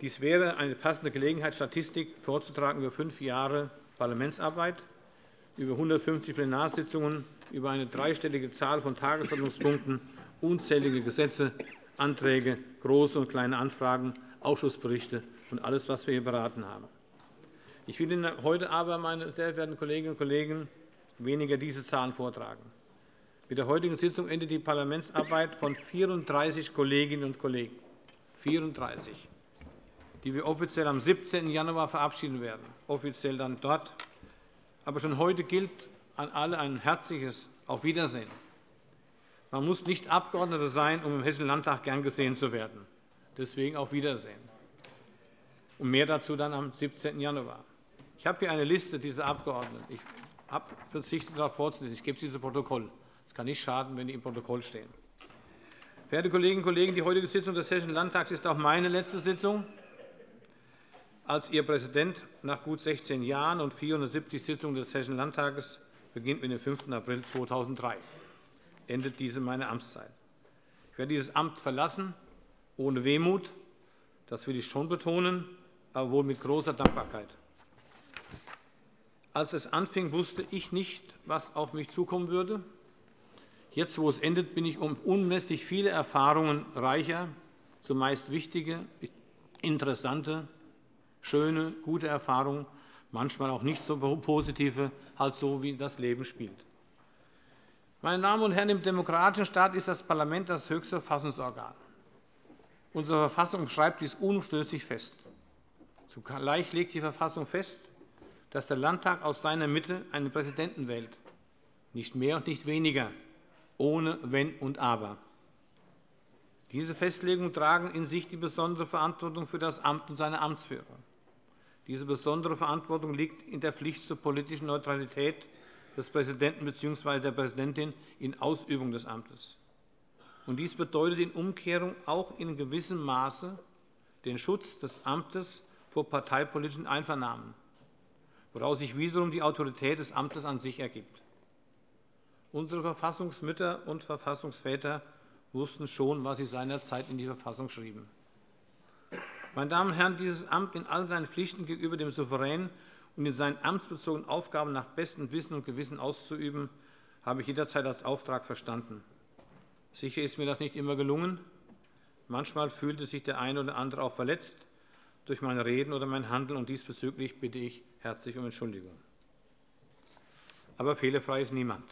Speaker 1: Dies wäre eine passende Gelegenheit, Statistik vorzutragen über fünf Jahre Parlamentsarbeit, über 150 Plenarsitzungen, über eine dreistellige Zahl von Tagesordnungspunkten unzählige Gesetze, Anträge, große und kleine Anfragen, Ausschussberichte und alles, was wir hier beraten haben. Ich will Ihnen heute aber, meine sehr verehrten Kolleginnen und Kollegen, weniger diese Zahlen vortragen. Mit der heutigen Sitzung endet die Parlamentsarbeit von 34 Kolleginnen und Kollegen. 34, die wir offiziell am 17. Januar verabschieden werden, offiziell dann dort. Aber schon heute gilt an alle ein herzliches Auf Wiedersehen. Man muss nicht Abgeordneter sein, um im Hessischen Landtag gern gesehen zu werden. Deswegen auf Wiedersehen. Und mehr dazu dann am 17. Januar. Ich habe hier eine Liste dieser Abgeordneten. Ich habe verzichtet, darauf vorzulesen. Ich gebe diese Protokoll. Es kann nicht schaden, wenn die im Protokoll stehen. Verehrte Kolleginnen und Kollegen, die heutige Sitzung des Hessischen Landtags ist auch meine letzte Sitzung als Ihr Präsident nach gut 16 Jahren und 470 Sitzungen des Hessischen Landtages beginnt mit dem 5. April 2003 endet diese meine Amtszeit. Ich werde dieses Amt verlassen, ohne Wehmut, das will ich schon betonen, aber wohl mit großer Dankbarkeit. Als es anfing, wusste ich nicht, was auf mich zukommen würde. Jetzt, wo es endet, bin ich um unmesslich viele Erfahrungen reicher, zumeist wichtige, interessante, schöne, gute Erfahrungen, manchmal auch nicht so positive, halt so, wie das Leben spielt. Meine Damen und Herren, im demokratischen Staat ist das Parlament das höchste Verfassungsorgan. Unsere Verfassung schreibt dies unumstößlich fest. Zugleich legt die Verfassung fest, dass der Landtag aus seiner Mitte einen Präsidenten wählt, nicht mehr und nicht weniger, ohne Wenn und Aber. Diese Festlegungen tragen in sich die besondere Verantwortung für das Amt und seine Amtsführung. Diese besondere Verantwortung liegt in der Pflicht zur politischen Neutralität des Präsidenten bzw. der Präsidentin in Ausübung des Amtes. Dies bedeutet in Umkehrung auch in gewissem Maße den Schutz des Amtes vor parteipolitischen Einvernahmen, woraus sich wiederum die Autorität des Amtes an sich ergibt. Unsere Verfassungsmütter und Verfassungsväter wussten schon, was sie seinerzeit in die Verfassung schrieben. Meine Damen und Herren, dieses Amt in all seinen Pflichten gegenüber dem Souverän und in seinen amtsbezogenen Aufgaben nach bestem Wissen und Gewissen auszuüben, habe ich jederzeit als Auftrag verstanden. Sicher ist mir das nicht immer gelungen. Manchmal fühlte sich der eine oder andere auch verletzt durch mein Reden oder mein Handeln, und diesbezüglich bitte ich herzlich um Entschuldigung. Aber fehlerfrei ist niemand.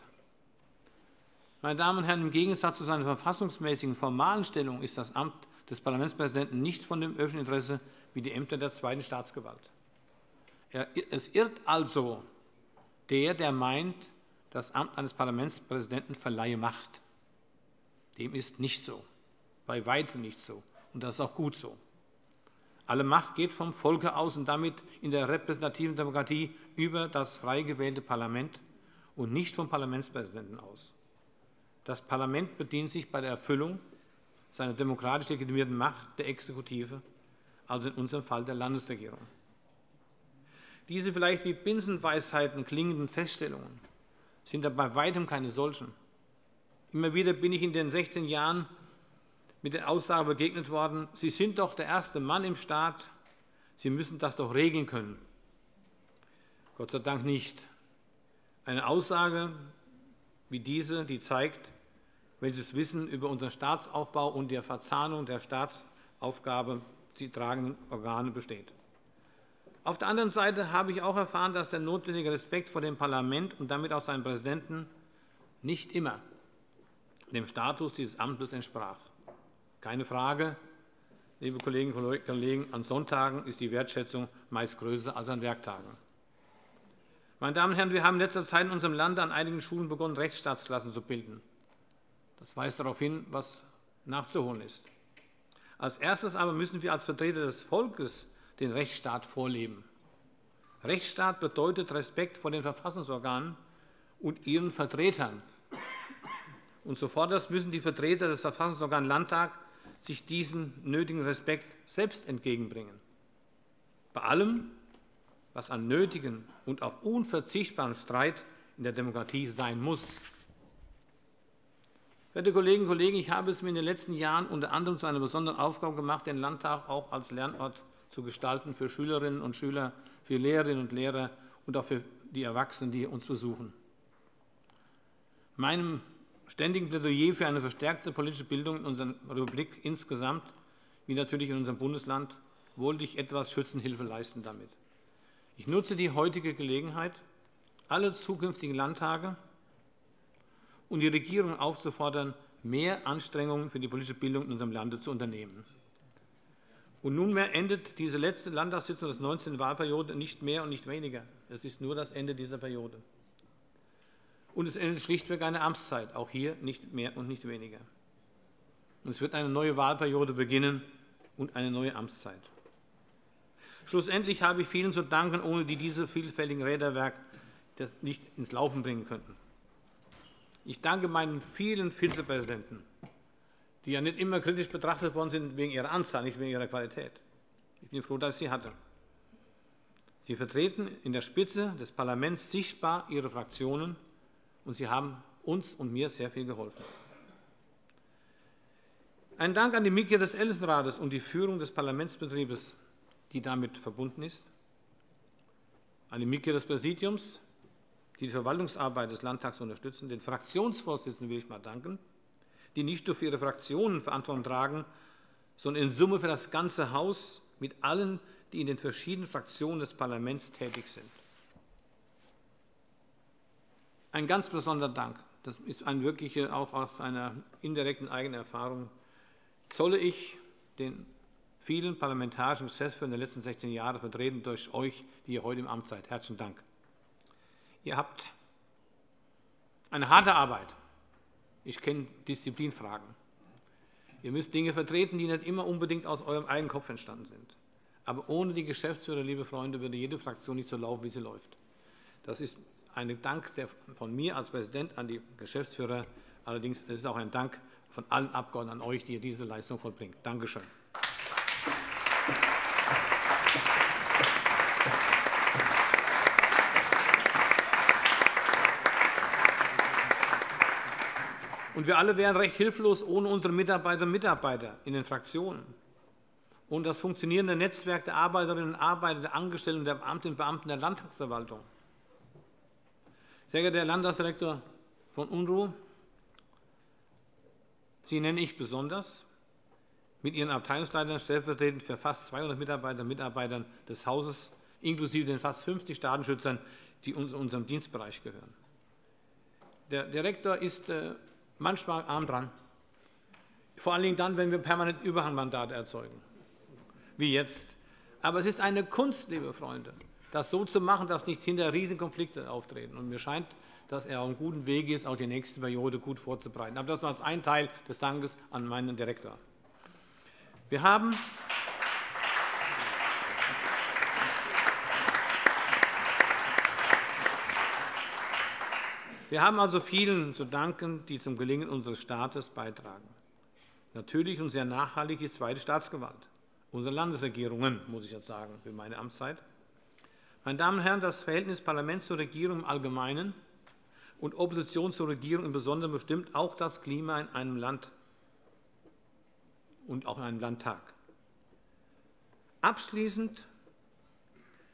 Speaker 1: Meine Damen und Herren, im Gegensatz zu seiner verfassungsmäßigen formalen Stellung ist das Amt des Parlamentspräsidenten nicht von dem öffentlichen Interesse wie die Ämter der zweiten Staatsgewalt. Es irrt also der, der meint, das Amt eines Parlamentspräsidenten verleihe Macht. Dem ist nicht so, bei weitem nicht so, und das ist auch gut so. Alle Macht geht vom Volke aus und damit in der repräsentativen Demokratie über das frei gewählte Parlament und nicht vom Parlamentspräsidenten aus. Das Parlament bedient sich bei der Erfüllung seiner demokratisch legitimierten Macht der Exekutive, also in unserem Fall der Landesregierung. Diese vielleicht wie Binsenweisheiten klingenden Feststellungen sind aber bei weitem keine solchen. Immer wieder bin ich in den 16 Jahren mit der Aussage begegnet worden, Sie sind doch der erste Mann im Staat, Sie müssen das doch regeln können. Gott sei Dank nicht. Eine Aussage wie diese, die zeigt, welches Wissen über unseren Staatsaufbau und der Verzahnung der Staatsaufgabe die tragenden Organe besteht. Auf der anderen Seite habe ich auch erfahren, dass der notwendige Respekt vor dem Parlament und damit auch seinem Präsidenten nicht immer dem Status dieses Amtes entsprach. Keine Frage, liebe Kolleginnen und Kollegen, an Sonntagen ist die Wertschätzung meist größer als an Werktagen. Meine Damen und Herren, wir haben in letzter Zeit in unserem Lande an einigen Schulen begonnen, Rechtsstaatsklassen zu bilden. Das weist darauf hin, was nachzuholen ist. Als Erstes aber müssen wir als Vertreter des Volkes den Rechtsstaat vorleben. Rechtsstaat bedeutet Respekt vor den Verfassungsorganen und ihren Vertretern. Und zuvörderst müssen die Vertreter des Verfassungsorgans Landtag sich diesen nötigen Respekt selbst entgegenbringen. Bei allem, was an nötigen und auch unverzichtbaren Streit in der Demokratie sein muss. Verehrte Kolleginnen und Kollegen, ich habe es mir in den letzten Jahren unter anderem zu einer besonderen Aufgabe gemacht, den Landtag auch als Lernort zu gestalten für Schülerinnen und Schüler, für Lehrerinnen und Lehrer und auch für die Erwachsenen, die uns besuchen. Meinem ständigen Plädoyer für eine verstärkte politische Bildung in unserer Republik insgesamt, wie natürlich in unserem Bundesland, wollte ich etwas Schützenhilfe leisten damit. Ich nutze die heutige Gelegenheit, alle zukünftigen Landtage und die Regierung aufzufordern, mehr Anstrengungen für die politische Bildung in unserem Lande zu unternehmen. Und nunmehr endet diese letzte Landtagssitzung des 19. Wahlperiode nicht mehr und nicht weniger. Es ist nur das Ende dieser Periode. Und es endet schlichtweg eine Amtszeit, auch hier nicht mehr und nicht weniger. Und es wird eine neue Wahlperiode beginnen und eine neue Amtszeit. Schlussendlich habe ich vielen zu danken, ohne die diese vielfältigen Räderwerk nicht ins Laufen bringen könnten. Ich danke meinen vielen Vizepräsidenten, die ja nicht immer kritisch betrachtet worden sind wegen ihrer Anzahl, nicht wegen ihrer Qualität. Ich bin froh, dass ich sie hatte. Sie vertreten in der Spitze des Parlaments sichtbar ihre Fraktionen, und sie haben uns und mir sehr viel geholfen. Ein Dank an die Mitglieder des Ältestenrates und die Führung des Parlamentsbetriebes, die damit verbunden ist, an die Mitglieder des Präsidiums, die die Verwaltungsarbeit des Landtags unterstützen, den Fraktionsvorsitzenden will ich einmal danken, die nicht nur für ihre Fraktionen Verantwortung tragen, sondern in Summe für das ganze Haus mit allen, die in den verschiedenen Fraktionen des Parlaments tätig sind. Ein ganz besonderer Dank, das ist ein wirkliche, auch aus einer indirekten eigenen Erfahrung, zolle ich den vielen parlamentarischen Geschäftsführern der letzten 16 Jahre, vertreten durch euch, die ihr heute im Amt seid. Herzlichen Dank. Ihr habt eine harte Arbeit. Ich kenne Disziplinfragen. Ihr müsst Dinge vertreten, die nicht immer unbedingt aus eurem eigenen Kopf entstanden sind. Aber ohne die Geschäftsführer, liebe Freunde, würde jede Fraktion nicht so laufen, wie sie läuft. Das ist ein Dank von mir als Präsident an die Geschäftsführer. Allerdings ist es auch ein Dank von allen Abgeordneten an euch, die ihr diese Leistung vollbringt. Danke schön. Und wir alle wären recht hilflos ohne unsere Mitarbeiterinnen und Mitarbeiter in den Fraktionen und das funktionierende Netzwerk der Arbeiterinnen und Arbeiter, der Angestellten, der Beamtinnen und Beamten der Landtagsverwaltung. Sehr geehrter Herr Landtagsdirektor von UNRU, Sie nenne ich besonders mit Ihren Abteilungsleitern stellvertretend für fast 200 Mitarbeiterinnen und Mitarbeiter des Hauses, inklusive den fast 50 Datenschützern, die uns in unserem Dienstbereich gehören. Der Direktor ist äh, manchmal arm dran, vor allen Dingen dann, wenn wir permanent Überhangmandate erzeugen, wie jetzt. Aber es ist eine Kunst, liebe Freunde, das so zu machen, dass nicht hinter Riesenkonflikte auftreten. Und mir scheint, dass er auf einem guten Weg ist, auch die nächste Periode gut vorzubereiten. Aber das nur als ein Teil des Dankes an meinen Direktor. Wir haben Wir haben also vielen zu danken, die zum Gelingen unseres Staates beitragen. Natürlich und sehr nachhaltig die zweite Staatsgewalt, unsere Landesregierungen, muss ich jetzt sagen, für meine Amtszeit. Meine Damen und Herren, das Verhältnis Parlament zur Regierung im Allgemeinen und Opposition zur Regierung im Besonderen bestimmt auch das Klima in einem Land und auch in einem Landtag. Abschließend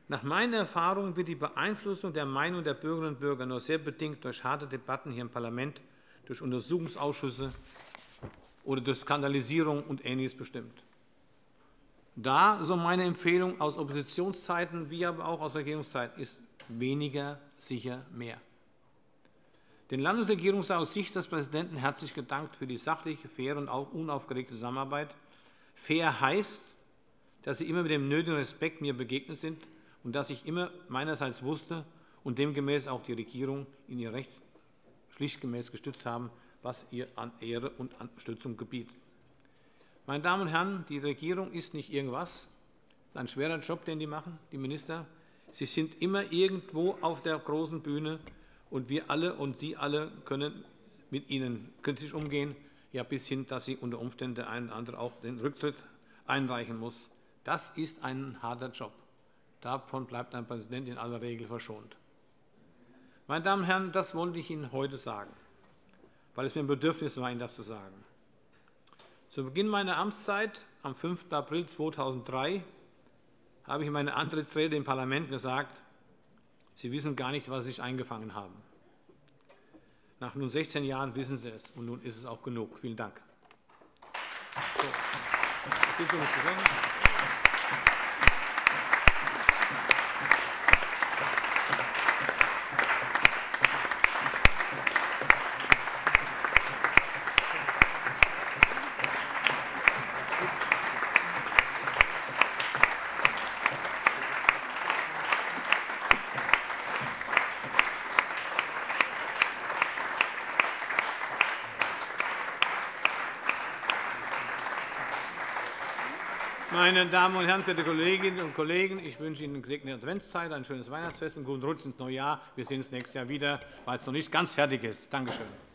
Speaker 1: nach meiner Erfahrung wird die Beeinflussung der Meinung der Bürgerinnen und Bürger nur sehr bedingt durch harte Debatten hier im Parlament, durch Untersuchungsausschüsse oder durch Skandalisierung und Ähnliches bestimmt. Da, so meine Empfehlung aus Oppositionszeiten wie aber auch aus Regierungszeiten, ist weniger sicher mehr. Den Landesregierungen sei aus Sicht des Präsidenten herzlich gedankt für die sachliche, faire und unaufgeregte Zusammenarbeit. Fair heißt, dass Sie immer mit dem nötigen Respekt mir begegnet sind und dass ich immer meinerseits wusste und demgemäß auch die Regierung in ihr Recht pflichtgemäß gestützt haben, was ihr an Ehre und an Stützung gebietet. Meine Damen und Herren, die Regierung ist nicht irgendwas. Es ist ein schwerer Job, den die machen, die Minister. Sie sind immer irgendwo auf der großen Bühne, und wir alle und Sie alle können mit ihnen kritisch umgehen, ja bis hin, dass sie unter Umständen der eine oder andere auch den Rücktritt einreichen muss. Das ist ein harter Job. Davon bleibt ein Präsident in aller Regel verschont. Meine Damen und Herren, das wollte ich Ihnen heute sagen, weil es mir ein Bedürfnis war, Ihnen das zu sagen. Zu Beginn meiner Amtszeit am 5. April 2003 habe ich in meiner Antrittsrede im Parlament gesagt, Sie wissen gar nicht, was Sie sich eingefangen haben. Nach nun 16 Jahren wissen Sie es, und nun ist es auch genug. Vielen Dank. So. Meine Damen und Herren, verehrte Kolleginnen und Kollegen, ich wünsche Ihnen eine gesegnete Adventszeit, ein schönes Weihnachtsfest, einen guten Rutsch ins neue Jahr. Wir sehen uns nächstes Jahr wieder, weil es noch nicht ganz fertig ist. Danke schön.